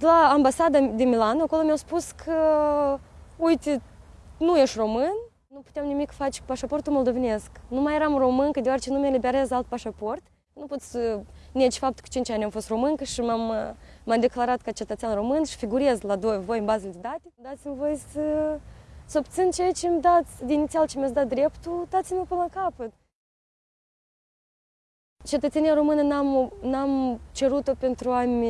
la ambasada din Milano, acolo mi-au spus că, uite, nu ești român, nu puteam nimic face cu pașaportul moldovenesc. Nu mai eram româncă, deoarece nu mi-eliberez alt pașaport. Nu pot să neci faptul că 5 ani am fost româncă și m-am, m-am declarat ca cetățean român și figurez la doi, voi în bazele de date. Dați-mi voi să, să obțin ceea ce îmi dați, de inițial ce mi-ați dat dreptul, dați-mi până la capăt. Cetățenia română n-am, n-am cerut-o pentru a-mi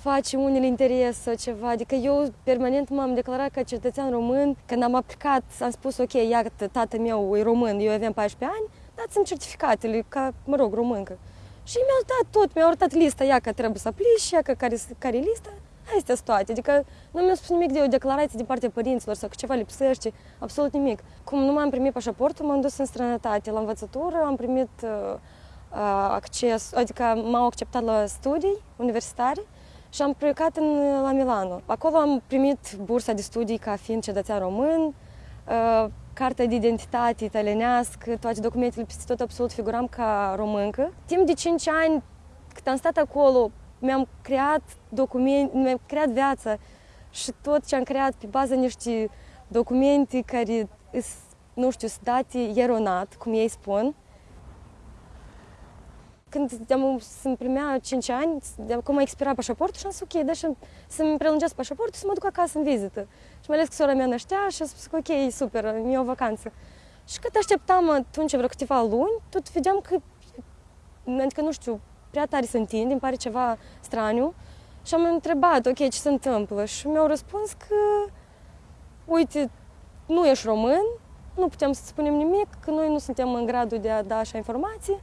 face unele interese ceva. Adică eu permanent m-am declarat ca cetățean român. Când am aplicat, am spus, ok, iată, tatăl meu e român, eu aveam 14 ani, dați-mi certificatele, ca, mă rog, româncă. Și mi-au dat tot, mi-au arătat lista, ia că trebuie să aplici, ia că care, care e lista. Astea sunt toate. Adică nu mi-a spus nimic de o declarație din partea părinților sau că ceva lipsește, absolut nimic. Cum nu m-am primit pașaportul, m-am dus în străinătate la învățătură, am primit uh, acces, adică m-au acceptat la studii universitare și am plecat în, la Milano. Acolo am primit bursa de studii ca fiind cetățean român, uh, cartea de identitate italienească, toate documentele peste tot absolut figuram ca româncă. Timp de 5 ani, cât am stat acolo, mi-am creat documente, mi-am creat viața și tot ce am creat pe baza niște documente care, nu știu, sunt date eronat, cum ei spun, când am, să-mi primea 5 ani, de acum a expirat pașaportul și am zis ok, deci să-mi prelungesc pașaportul să mă duc acasă în vizită. Și mai ales că sora mea năștea și a spus că ok, super, mi o vacanță. Și cât așteptam atunci vreo câteva luni, tot vedeam că, adică nu știu, prea tare se întinde, îmi pare ceva straniu. Și am întrebat, ok, ce se întâmplă? Și mi-au răspuns că, uite, nu ești român, nu putem să spunem nimic, că noi nu suntem în gradul de a da așa informații,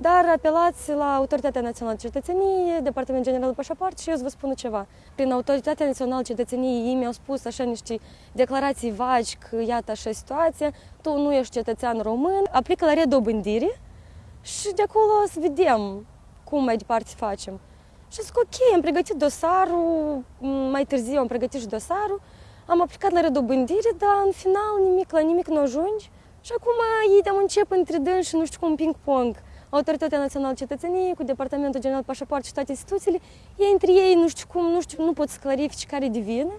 dar apelați la Autoritatea Națională de Cetățenie, Departamentul General de Pașaport și eu îți vă spun ceva. Prin Autoritatea Națională de Cetățenie ei mi-au spus așa niște declarații vagi că iată așa situație, tu nu ești cetățean român, aplică la redobândire și de acolo să vedem cum mai departe facem. Și zic, ok, am pregătit dosarul, mai târziu am pregătit și dosarul, am aplicat la redobândire, dar în final nimic, la nimic nu ajungi. Și acum ei am încep între dâns și nu știu cum ping-pong. Autoritatea Națională Cetățeniei, cu Departamentul General Pașaport și toate instituțiile, ei între ei nu știu cum, nu știu, nu pot să clarifice care de vină.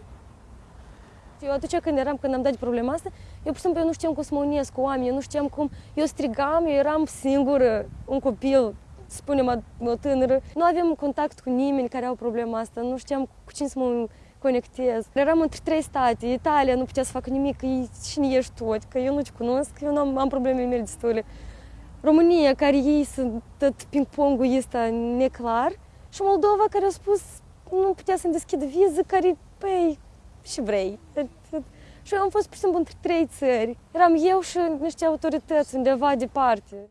Eu atunci când eram, când am dat problema asta, eu pur și simplu eu nu știam cum să mă unesc cu oameni, eu nu știam cum, eu strigam, eu eram singură, un copil, spunem o tânără, nu aveam contact cu nimeni care au problema asta, nu știam cu cine să mă conectez. Eram între trei state, Italia nu putea să facă nimic, că cine ești tu, că eu nu te cunosc, eu nu am, am problemele mele destule. România, care ei sunt tot ping-pongul ăsta neclar, și Moldova, care a spus nu putea să-mi deschidă viză, care, păi, și vrei. Și eu am fost, pur și simplu, între trei țări. Eram eu și niște autorități undeva departe.